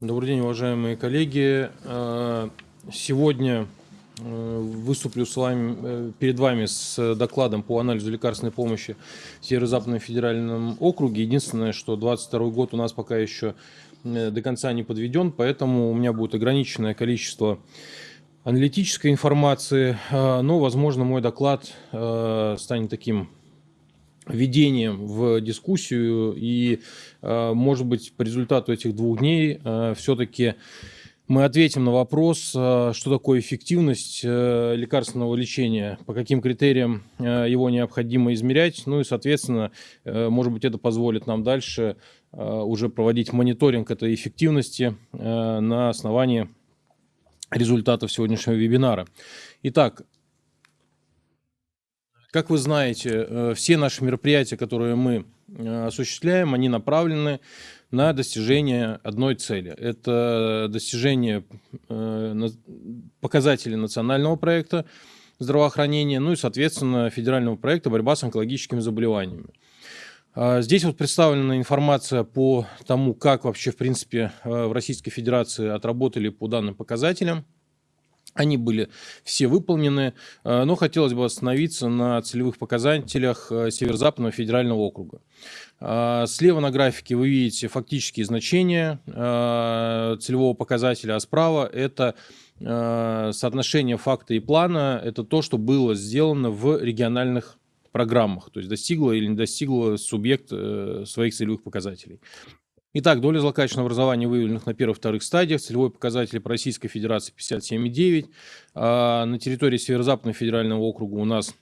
Добрый день, уважаемые коллеги. Э, сегодня э, выступлю с вами, э, перед вами с докладом по анализу лекарственной помощи в Северо-Западном федеральном округе. Единственное, что 2022 год у нас пока еще до конца не подведен, поэтому у меня будет ограниченное количество аналитической информации, но, возможно, мой доклад станет таким введением в дискуссию и, э, может быть, по результату этих двух дней э, все-таки мы ответим на вопрос, э, что такое эффективность лекарственного лечения, по каким критериям его необходимо измерять, ну и, соответственно, может быть, это позволит нам дальше уже проводить мониторинг этой эффективности на основании результатов сегодняшнего вебинара. Итак, как вы знаете, э, все наши мероприятия, которые мы э, осуществляем, они направлены на достижение одной цели. Это достижение э, показателей национального проекта здравоохранения, ну и, соответственно, федерального проекта борьба с онкологическими заболеваниями. А здесь вот представлена информация по тому, как вообще, в принципе, в Российской Федерации отработали по данным показателям. Они были все выполнены, э, но хотелось бы остановиться на целевых показателях э, Северо-Западного федерального округа. Э, слева на графике вы видите фактические значения целевого показателя, а справа это соотношение факта и плана, это то, что было сделано в региональных программах, то есть достигло или не достигло субъект своих целевых показателей. Итак, доля злокачественного образования, выявленных на первых-вторых стадиях, целевой показатель по Российской Федерации 57,9. А на территории Северо-Западного федерального округа у нас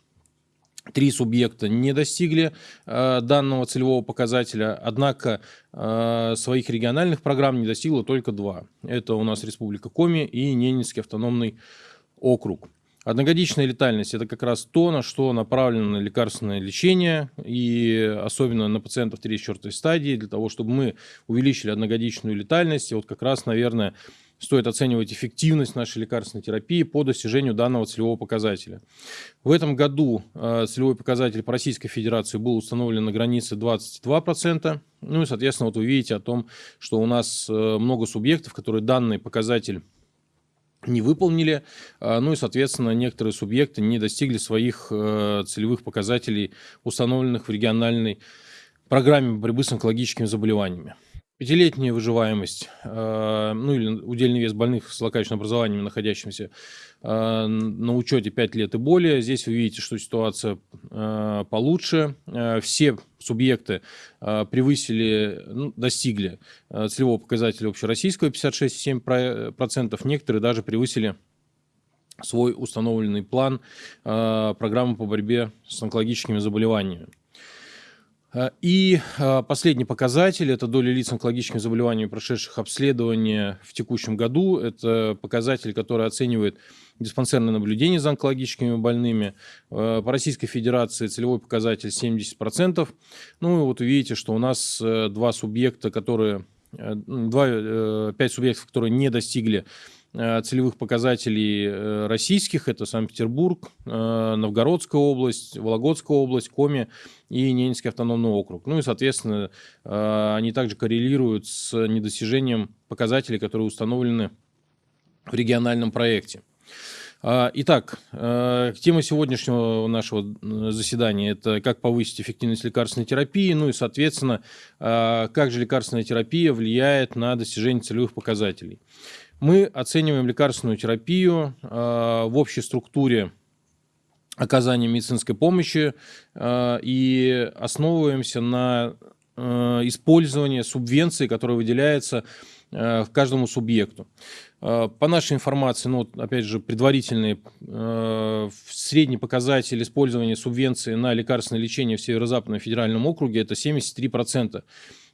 Три субъекта не достигли э, данного целевого показателя, однако э, своих региональных программ не достигло только два. Это у нас Республика Коми и Ненецкий автономный округ. Одногодичная летальность – это как раз то, на что направлено лекарственное лечение, и особенно на пациентов 3-4 стадии, для того, чтобы мы увеличили одногодичную летальность. И вот как раз, наверное, стоит оценивать эффективность нашей лекарственной терапии по достижению данного целевого показателя. В этом году э, целевой показатель по Российской Федерации был установлен на границе 22%. Ну и, соответственно, вот вы видите о том, что у нас э, много субъектов, которые данный показатель не выполнили, а, ну и, соответственно, некоторые субъекты не достигли своих э, целевых показателей, установленных в региональной программе борьбы с онкологическими заболеваниями. Пятилетняя выживаемость, э, ну или удельный вес больных с злокачественным образованием, находящимся э, на учете 5 лет и более. Здесь вы видите, что ситуация получше. Все субъекты превысили, ну, достигли целевого показателя общероссийского 56,7%. Некоторые даже превысили свой установленный план программы по борьбе с онкологическими заболеваниями. Э, и э, последний показатель – это доля лиц с онкологическими заболеваниями, прошедших обследование в текущем году. Это показатель, который оценивает диспансерное наблюдение за онкологическими больными. Э, по Российской Федерации целевой показатель 70%. Ну и вот увидите, что у нас два субъекта, которые, два, пять субъектов, которые не достигли Э, целевых показателей э, российских. Это Санкт-Петербург, э, Новгородская область, Вологодская область, Коми и Ненецкий автономный округ. Ну и, соответственно, они также коррелируют с недостижением показателей, которые установлены в региональном проекте. Итак, тема сегодняшнего нашего заседания – это как повысить эффективность лекарственной терапии, ну и, соответственно, как же лекарственная терапия влияет на достижение целевых показателей. Мы оцениваем лекарственную терапию э, в общей структуре оказания медицинской помощи э, и основываемся на э, использовании субвенции, которая выделяется э, каждому субъекту. Э, по нашей информации, ну, опять же, предварительный э, средний показатель использования субвенции на лекарственное лечение в Северо-Западном федеральном округе – это 73%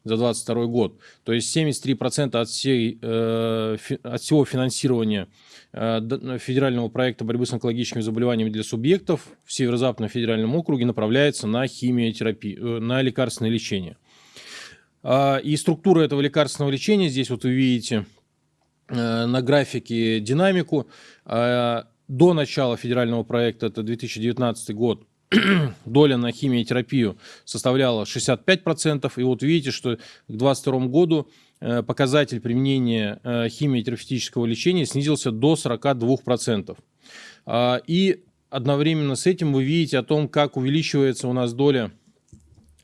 за 2022 год. То есть 73% от, всей, э, от всего финансирования э, федерального проекта борьбы с онкологическими заболеваниями для субъектов в Северо-Западном федеральном округе направляется на химиотерапию, э, на лекарственное лечение. Э, и структура этого лекарственного лечения, здесь вот вы видите на графике динамику. Э, до начала федерального проекта, это 2019 год, доля на химиотерапию составляла 65%. И вот видите, что к 2022 году э, показатель применения э, химиотерапевтического лечения снизился до 42%. А, и одновременно с этим вы видите о том, как увеличивается у нас доля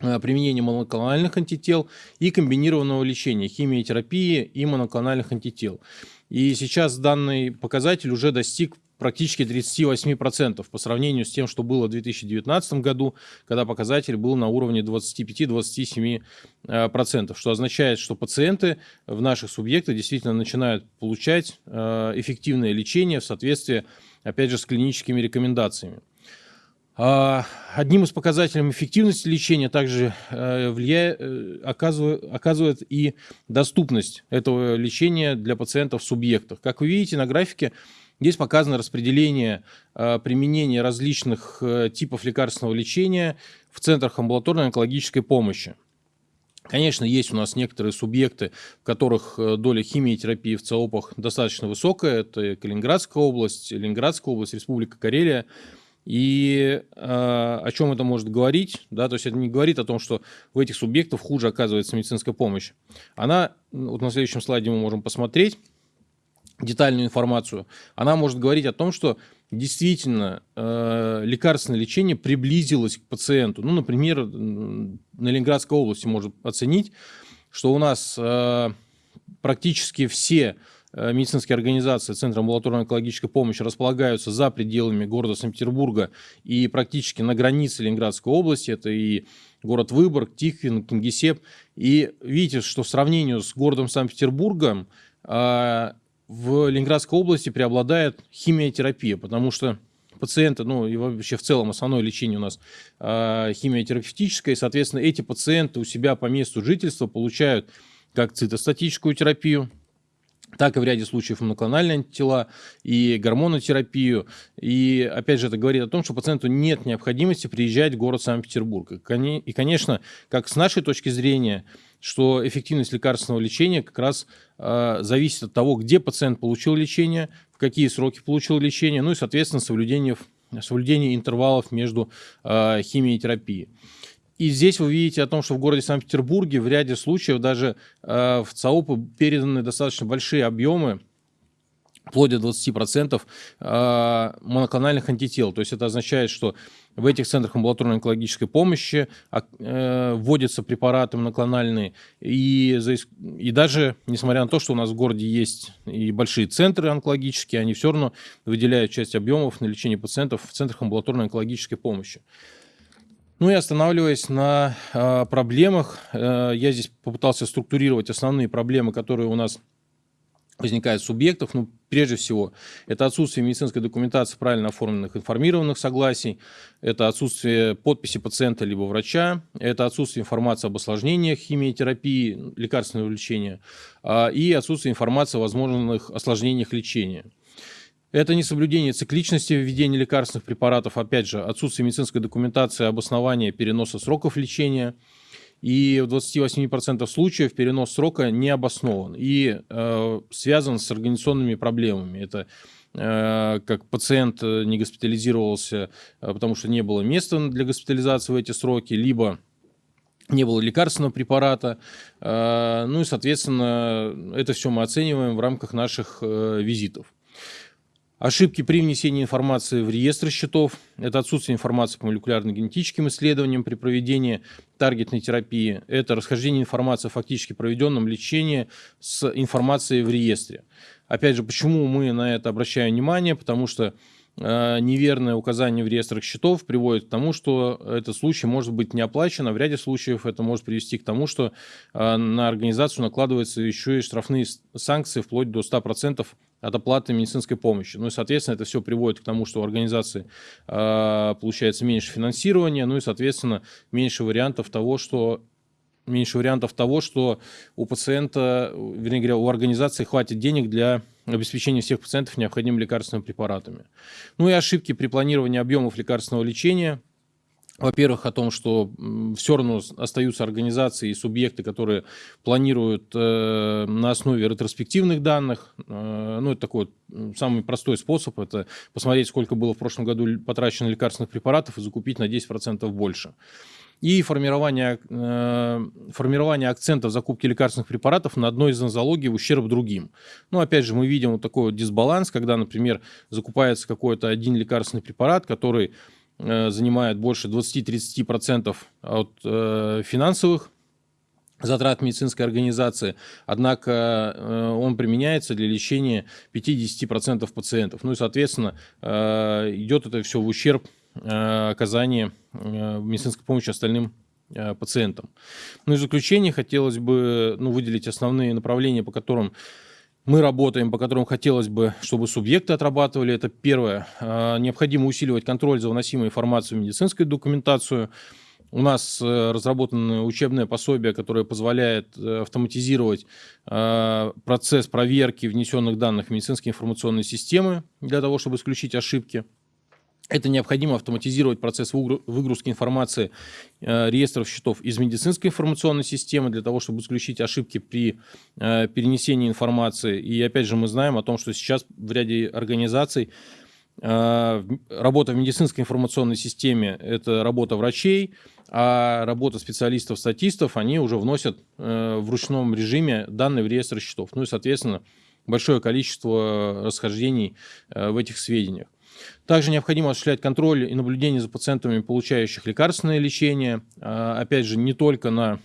э, применения моноклональных антител и комбинированного лечения, химиотерапии и моноклональных антител. И сейчас данный показатель уже достиг практически 38% по сравнению с тем, что было в 2019 году, когда показатель был на уровне 25-27%, что означает, что пациенты в наших субъектах действительно начинают получать э, эффективное лечение в соответствии, опять же, с клиническими рекомендациями. А, одним из показателей эффективности лечения также э, влияет, э, оказывает, оказывает и доступность этого лечения для пациентов в субъектах. Как вы видите на графике, Здесь показано распределение э, применения различных типов лекарственного лечения в центрах амбулаторной онкологической помощи. Конечно, есть у нас некоторые субъекты, в которых доля химиотерапии в ЦОПах достаточно высокая. Это Калининградская область, Ленинградская область, Республика Карелия. И э, о чем это может говорить? Да, то есть это не говорит о том, что в этих субъектах хуже оказывается медицинская помощь. Она, вот на следующем слайде мы можем посмотреть, детальную информацию, она может говорить о том, что действительно э, лекарственное лечение приблизилось к пациенту. Ну, например, на Ленинградской области можно оценить, что у нас э, практически все медицинские организации Центра амбулаторной онкологической помощи располагаются за пределами города Санкт-Петербурга и практически на границе Ленинградской области. Это и город Выборг, Тихвин, Кингисепп. И видите, что в сравнении с городом Санкт-Петербургом э, в Ленинградской области преобладает химиотерапия, потому что пациенты, ну и вообще в целом основное лечение у нас э, химиотерапевтическое, и, соответственно, эти пациенты у себя по месту жительства получают как цитостатическую терапию, так и в ряде случаев моноклональные антитела и гормонотерапию. И опять же это говорит о том, что пациенту нет необходимости приезжать в город Санкт-Петербург. И, конечно, как с нашей точки зрения, что эффективность лекарственного лечения как раз э, зависит от того, где пациент получил лечение, в какие сроки получил лечение, ну и, соответственно, соблюдение, соблюдение интервалов между э, химией И здесь вы видите о том, что в городе Санкт-Петербурге в ряде случаев даже э, в ЦАОПы переданы достаточно большие объемы вплоть до 20% э, моноклональных антител. То есть это означает, что в этих центрах амбулаторной онкологической помощи э, вводятся препараты моноклональные. И, и даже, несмотря на то, что у нас в городе есть и большие центры онкологические, они все равно выделяют часть объемов на лечение пациентов в центрах амбулаторной онкологической помощи. Ну и останавливаясь на э, проблемах, э, я здесь попытался структурировать основные проблемы, которые у нас возникает субъектов, ну, прежде всего, это отсутствие медицинской документации правильно оформленных информированных согласий, это отсутствие подписи пациента либо врача, это отсутствие информации об осложнениях химиотерапии, лекарственного лечения а, и отсутствие информации о возможных осложнениях лечения. Это несоблюдение цикличности введения лекарственных препаратов, опять же, отсутствие медицинской документации об основании переноса сроков лечения – и в 28% случаев перенос срока не обоснован и э, связан с организационными проблемами. Это э, как пациент э, не госпитализировался, э, потому что не было места для госпитализации в эти сроки, либо не было лекарственного препарата. Ну и, соответственно, это все мы оцениваем в рамках наших визитов. Ошибки при внесении информации в реестр счетов – это отсутствие информации по молекулярно-генетическим исследованиям при проведении таргетной терапии, это расхождение информации о фактически проведенном лечении с информацией в реестре. Опять же, почему мы на это обращаем внимание? Потому что неверное указание в реестрах счетов приводит к тому, что этот случай может быть не оплачен, а в ряде случаев это может привести к тому, что э, на организацию накладываются еще и штрафные санкции вплоть до 100% от оплаты медицинской помощи. Ну и, соответственно, это все приводит к тому, что у организации э, получается меньше финансирования, ну и, соответственно, меньше вариантов того, что меньше вариантов того, что у пациента, вернее говоря, у организации хватит денег для обеспечения всех пациентов необходимыми лекарственными препаратами. Ну и ошибки при планировании объемов лекарственного лечения – во-первых, о том, что все равно остаются организации и субъекты, которые планируют э, на основе ретроспективных данных. Э, ну, это такой самый простой способ, это посмотреть, сколько было в прошлом году потрачено лекарственных препаратов и закупить на 10% больше. И формирование, э, формирование акцентов закупки лекарственных препаратов на одной из нозологий в ущерб другим. Ну, опять же, мы видим вот такой вот дисбаланс, когда, например, закупается какой-то один лекарственный препарат, который занимает больше 20-30% от э, финансовых затрат медицинской организации, однако э, он применяется для лечения 50% пациентов. Ну и, соответственно, идет это все в ущерб оказания медицинской помощи остальным пациентам. Ну и в заключение хотелось бы ну, выделить основные направления, по которым мы работаем, по которым хотелось бы, чтобы субъекты отрабатывали. Это первое. А, необходимо усиливать контроль за вносимой информацией в медицинскую документацию. У нас э, разработано учебное пособие, которое позволяет э, автоматизировать а, процесс проверки внесенных данных в медицинские информационные системы для того, чтобы исключить ошибки. Это необходимо автоматизировать процесс выгрузки информации э, реестров счетов из медицинской информационной системы для того, чтобы исключить ошибки при э, перенесении информации. И опять же мы знаем о том, что сейчас в ряде организаций э, работа в медицинской информационной системе – это работа врачей, а работа специалистов-статистов, они уже вносят в ручном режиме данные в реестр счетов. Ну и, соответственно, большое количество расхождений в этих сведениях. Также необходимо осуществлять контроль и наблюдение за пациентами, получающих лекарственное лечение. А, опять же, не только на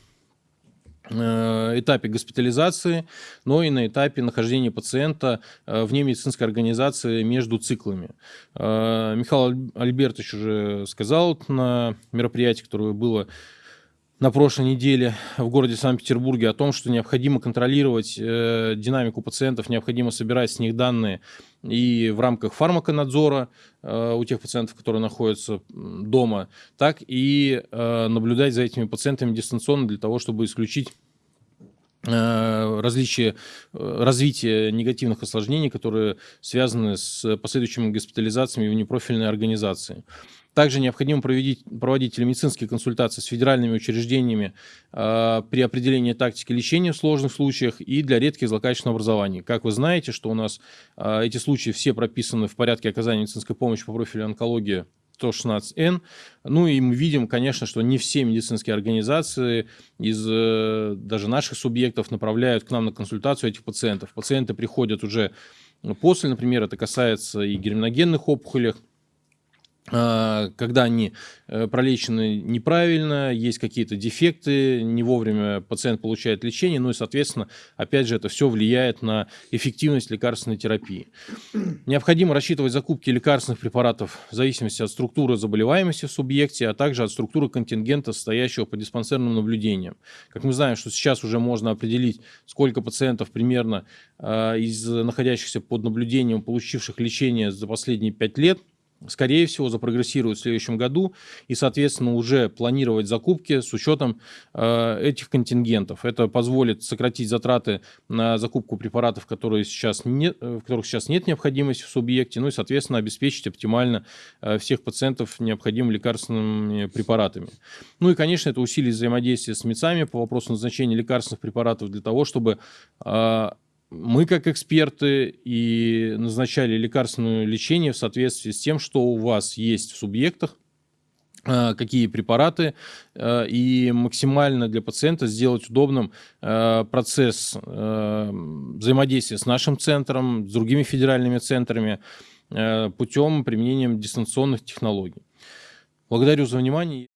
э, этапе госпитализации, но и на этапе нахождения пациента э, вне медицинской организации между циклами. А, Михаил Альбертович уже сказал на мероприятии, которое было на прошлой неделе в городе Санкт-Петербурге о том, что необходимо контролировать э, динамику пациентов, необходимо собирать с них данные и в рамках фармаконадзора э, у тех пациентов, которые находятся дома, так и э, наблюдать за этими пациентами дистанционно для того, чтобы исключить э, различия э, развития негативных осложнений, которые связаны с последующими госпитализациями в непрофильной организации. Также необходимо проводить, проводить телемедицинские консультации с федеральными учреждениями э, при определении тактики лечения в сложных случаях и для редких злокачественных образований. Как вы знаете, что у нас э, эти случаи все прописаны в порядке оказания медицинской помощи по профилю онкологии 116Н. Ну и мы видим, конечно, что не все медицинские организации из э, даже наших субъектов направляют к нам на консультацию этих пациентов. Пациенты приходят уже после, например, это касается и герминогенных опухолей, когда они э, пролечены неправильно, есть какие-то дефекты, не вовремя пациент получает лечение, ну и, соответственно, опять же, это все влияет на эффективность лекарственной терапии. Необходимо рассчитывать закупки лекарственных препаратов в зависимости от структуры заболеваемости в субъекте, а также от структуры контингента, стоящего по диспансерным наблюдениям. Как мы знаем, что сейчас уже можно определить, сколько пациентов примерно а, из находящихся под наблюдением, получивших лечение за последние 5 лет, скорее всего, запрогрессируют в следующем году и, соответственно, уже планировать закупки с учетом э, этих контингентов. Это позволит сократить затраты на закупку препаратов, которые сейчас нет, э, в которых сейчас нет необходимости в субъекте, ну и, соответственно, обеспечить оптимально э, всех пациентов необходимыми лекарственными препаратами. Ну и, конечно, это усилит взаимодействие с МИЦами по вопросу назначения лекарственных препаратов для того, чтобы э, мы, как эксперты, и назначали лекарственное лечение в соответствии с тем, что у вас есть в субъектах, э, какие препараты, э, и максимально для пациента сделать удобным э, процесс взаимодействия с нашим центром, с другими федеральными центрами путем применения дистанционных технологий. Благодарю за внимание.